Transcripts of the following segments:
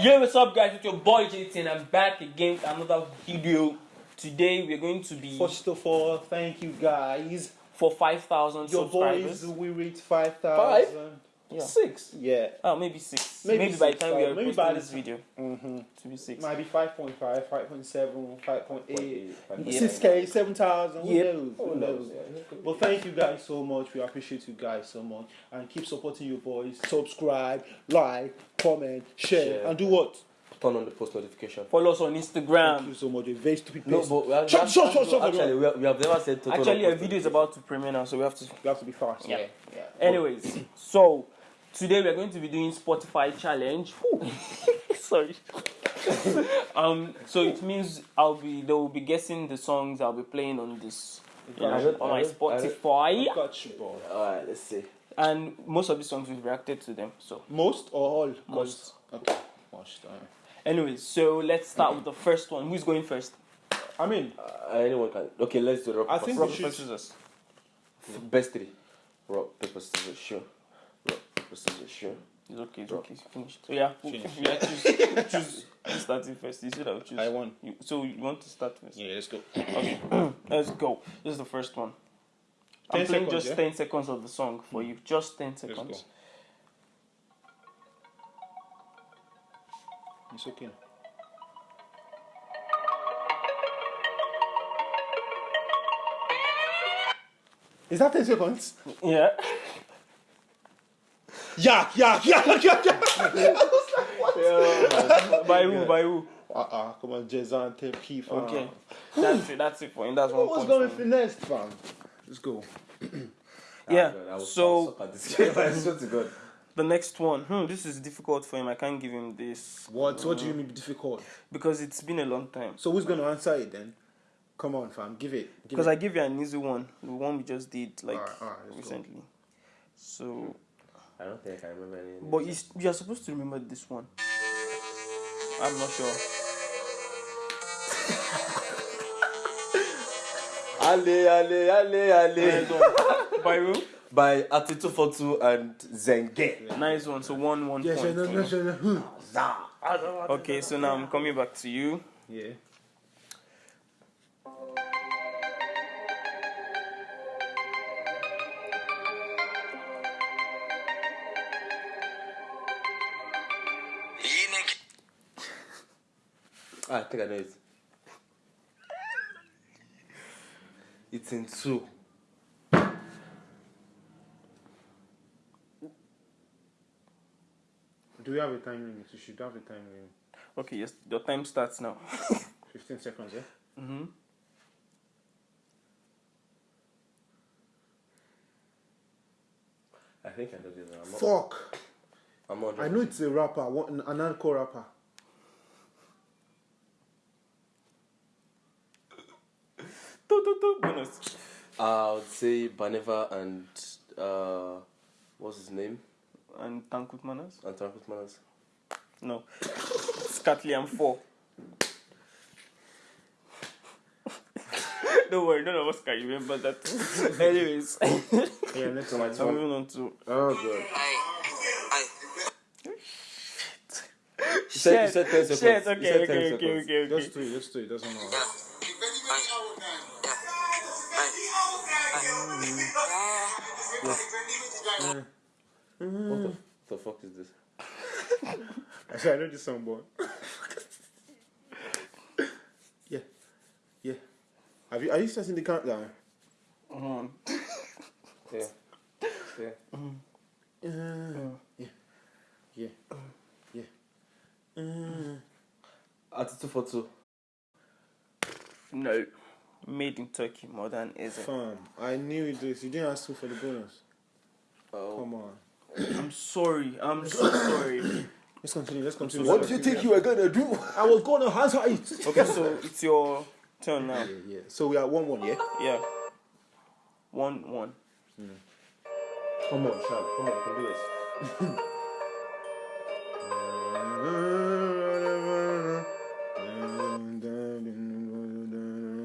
Yo, what's up, guys? It's your boy JT, and I'm back again with another video. Today, we're going to be First of all, thank you guys. for 5,000 Your subscribers. boys, we reached 5,000. Yeah. Six? Yeah. Oh, maybe six. Maybe Maybe, by the six, time we are maybe posting by this the- video, Mm-hmm. to be six. Might be 5.5, 5.7, 5.8, 6K, 7,000. Who Yep. knows? Who knows? Well, thank you guys so much. We appreciate you guys so much. And keep supporting your boys. Subscribe, like, comment, share, Share. and do what? turn on the post notification. Follow us on Instagram. Thank you so much. A very stupid No, but we have, Shut- we shut- shut- shut- actually, we have, we have never said total Actually, on a video is about to premiere now, so we have to. You have to be fast. Yeah. yeah. Anyways, so today we're going to be doing Spotify challenge. Sorry. um, so it means I'll be they will be guessing the songs I'll be playing on this you know, I don't- on I my don't- I Spotify, Got you, boy. Alright, let's see. and most of the songs we've reacted to them. So, Most or all? Most. Okay. Most. uh, anyways, so let's start with the first one. Who's going first? I mean, Uh, anyone can. Okay, let's do rock, I think Rock paper should- scissors. scissors. Best three. Rock, paper, scissors, sure. Rock, paper, scissors, sure. It's okay. It's okay. Finished. So yeah, Finish. yeah. Choose. choose. You starting first. You said I'll choose. I won. You, so you want to start first? Yeah, let's go. Okay, let's go. This is the first one. I'm playing seconds, just yeah? 10 seconds of the song for you. Just 10 Let's seconds. go. It's okay. Is that 10 seconds? Yeah. Yeah, yeah, yeah, yeah, yeah. by who? By who? Uh-uh, come on, Jezan, take key, fam. Okay. That's it. That's it for him. That's one What's point. going for for me. next, fam? Let's go. Yeah. Ah, God, I will- So- I will suck at this game. I swear to God. The next one. Hmm, this is difficult for him. I can't give him this What, what do you mean difficult? because it's been a long time. So who's going to answer it then? Come on, fam, give it. Because. I give you an easy one. The one we just did like Alright, alright, let's go. recently. So, I don't think I can remember any. but you, you are supposed to remember this one. I'm not sure. Ale, ale, ale, ale. by who? By Ati242 and Zen-G. Nice one. So one one Yes, point. no, for no, no, no, no. Okay, so now I'm coming back to you. Yeah. I think I know it. It's in two. Do we have a time limit? You should have a time limit. Okay, yes, your time starts now. 15 seconds, yeah? mm-hmm. I think I know this. I'm not, Fuck! I'm not I know it's a rapper, an encore rapper. Do, do, do. Bonus. I would say Baneva and uh, what's his name? And Tankurt Manas? And Tankurt Manas. No. Scatley and 4. Don't worry, none of us can remember that. Anyways, Yeah, next one. I'm moving on to. Oh, God. You said, you said 10 seconds. Shit, You okay, said 10 okay, okay, okay, okay. Just do it, just do it, doesn't matter. What the, the fuck is this? Actually, I know this song, boy. yeah, yeah. Have you? Are you starting the countdown? Um, Yeah. Yeah. Uh, yeah, yeah, yeah. Uh, Ati242. no. Made in Turkey, modern is it? fam, I knew this. You didn't ask me for the bonus. Oh. Come on. I'm sorry. I'm so sorry. Let's continue. Let's continue. What do you think you were gonna do? I was going to answer it. Okay, so it's your turn now. Yeah, yeah. So we are one one, yeah. Yeah. One, one. Hmm. Come on, Sean. Come on, you can do this.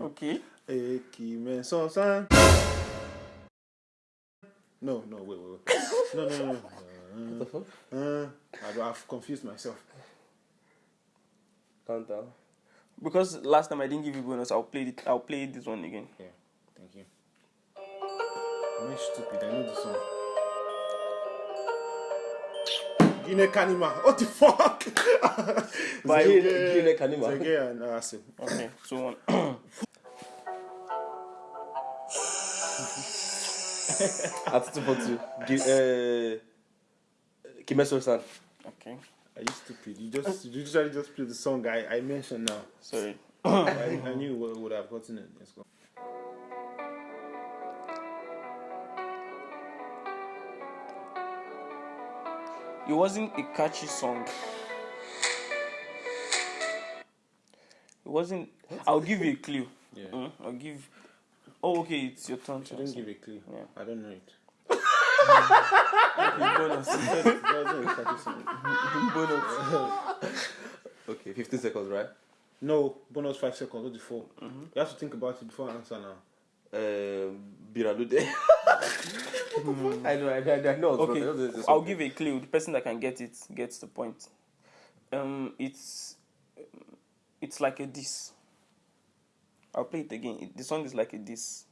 Okay. Eki men son san. No, no, wait, wait, wait. No, no, no. What the fuck? Uh, I've confused myself. Countdown. Because last time I didn't give you bonus, I'll play it. I'll play this one again. Yeah, thank you. I'm not stupid, I know the song. Guinea Kanima. What the fuck? By Guinea Kanima. Asim. Okay, so one. At two for two. Gi- uh, Kimeso-san. Okay, Are you stupid? You just you usually just play the song I, I mentioned now. sorry. I, I knew what would have gotten it. Let's go. It wasn't a catchy song. It wasn't. I'll give you a clue. Yeah. Mm, I'll give. Oh, okay, it's your turn. I didn't give a clue. Yeah. I don't know it. bonus. It wasn't a catchy song. bonus. Okay, 15 seconds, right? No, bonus five seconds, not the 4 You have to think about it before I answer now. Um, Biralude. I know, I know, I know. Okay, I know there's- there's I'll something. give a clue. The person that can get it gets the point. Um, it's it's like a diss. I'll play it again. It, the song is like a diss.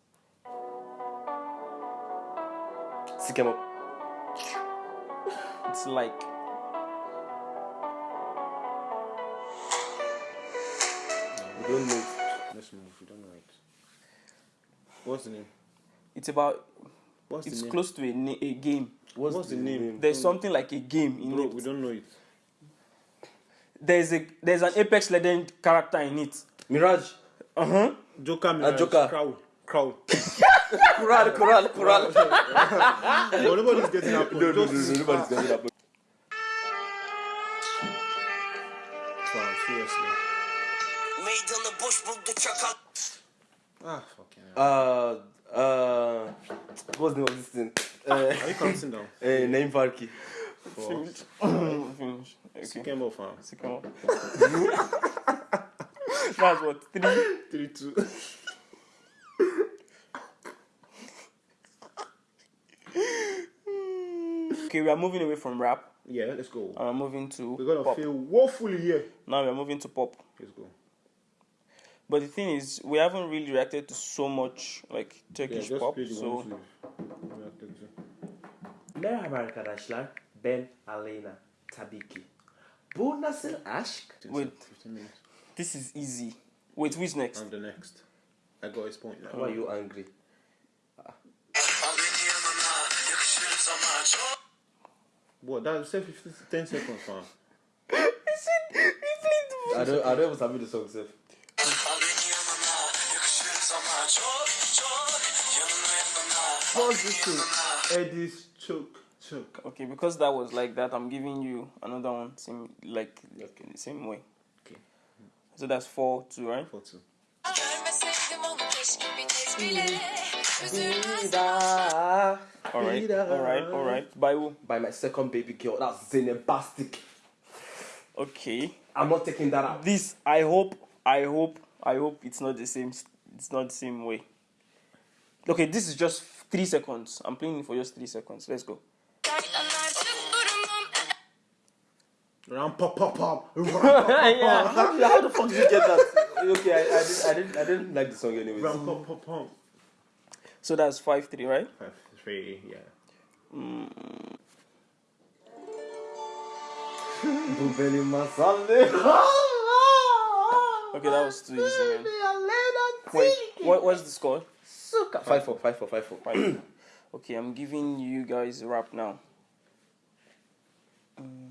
Sikemo. It's like We don't know. Let's move. We don't know it. What's the name? it's about. What's It's the name? close to a, na- a game. What's the name? There's something like a game in Bro, it. we don't know it. There's a there's an Apex Legend character in it. Mirage. Uh huh. Joker, Mirage, Joker. Crow. Crow. Kural, Kural, Kural. no, nobody's getting point. No, no, no, nobody's getting. Fam, seriously. Meydanı boş buldu çakal. Ah, fucking hell. Uh, uh, what's the name of this thing? Uh, Are you counting down? uh, name Varki. Four. Finish. Okay. Off, fam. On. That's what three. Three, two. Okay, we are moving away from rap. Yeah, let's go. And we're moving to We're gonna pop. feel woefully here. Now we're moving to pop. Let's go. But the thing is, we haven't really reacted to so much like Turkish just pop. So ones we've reacted to. Merhaba arkadaşlar, ben Aleyna Tilki. ki. Bu nasıl aşk? wait, 15 minutes. This is easy. Wait, who's next? I'm the next. I got his point now. Why are you angry? Al beni yanına yakışır sana çok. What? That said 15, 10 seconds, fam. I don't, I don't even sabi the song, self. Al beni yanına yakışır sana çok çok. Yanına yanına. Pause this thing. Eddie's choke, choke. Okay, because that was like that, I'm giving you another one, same like Okay. same way. Okay. So that's four, two, right? Four, two. Görmeseydim onu keşke bir kez bile Üzülmezdim All right, all right, all right. By who? By my second baby girl, that's Zeynep Bastık. Okay. I'm not taking that out. This I hope, I hope, I hope it's not the same. It's not the same way. Okay, this is just three seconds. I'm playing for just three seconds. Let's go. Artık durumum Ram pop pop pop. yeah. How, how the fuck did you get that? okay, I, I, didn't, I didn't, I didn't like the song anyways. Ram pop pop pop. So that's five three, right? Five, three, yeah. Bu benim masalım. Okay, that was too easy, man. Wait, what what's the score? Five four, five four, five four. Five. okay, I'm giving you guys a rap now. Mm,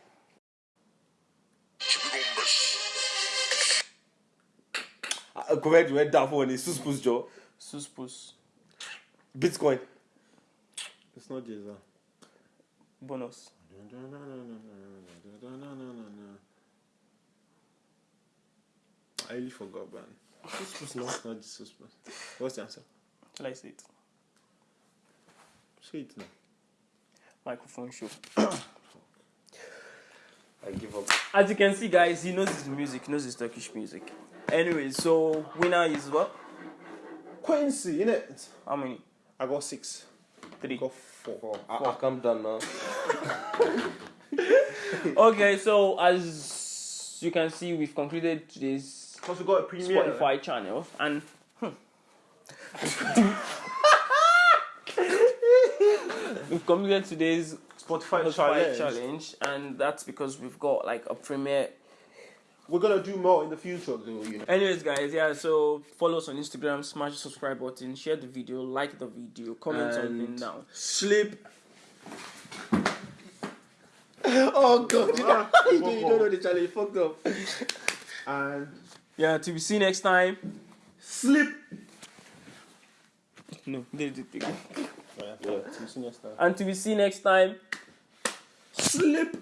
went down for one. It's Suspus Joe. Suspus. Bitcoin. It's not Jesus. Bonus. I really forgot, man. Suspus no. It's not Jesus. man. What's the answer? Shall I say it? Say it now. Microphone show. I give up. As you can see, guys, he knows his music, he knows his Turkish music. Anyway, so winner is what? Quincy, innit? How many? I got six. Three. I got four. Oh, I, I calm down now. Okay, so as you can see, we've concluded today's Because we got a premiere. Spotify channel, and hmm. we've completed today's Spotify, Spotify challenge. challenge, and that's because we've got like a premiere. We're gonna do more in the future, though. You know. Anyways, guys, yeah. So follow us on Instagram, smash the subscribe button, share the video, like the video, comment something And- down. Sleep. oh god, you, know, you, don't- you don't know the challenge. Fucked up. And Yeah, to be seen next time. Sleep. No, they did it again. yeah, yeah. See you next time. Until we see you next time. Sleep.